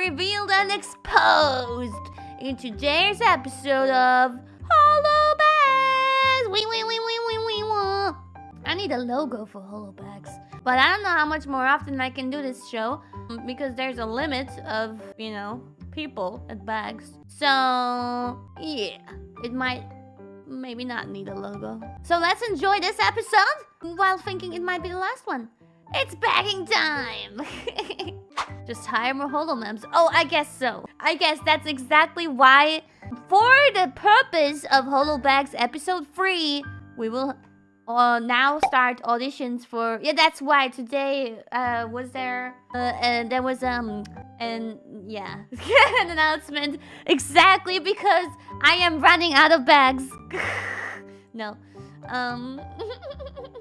revealed and exposed in today's episode of Holo Bags. Wee wee wee wee wee wee wah. I need a logo for Holo Bags. But I don't know how much more often I can do this show because there's a limit of, you know, people at bags. So, yeah, it might maybe not need a logo. So let's enjoy this episode while thinking it might be the last one. It's bagging time! Just hire more holomems. Oh, I guess so. I guess that's exactly why, for the purpose of Holobags episode 3, we will uh, now start auditions for... Yeah, that's why today uh, was there... Uh, and there was, um... And, yeah. an announcement. Exactly because I am running out of bags. no. Um...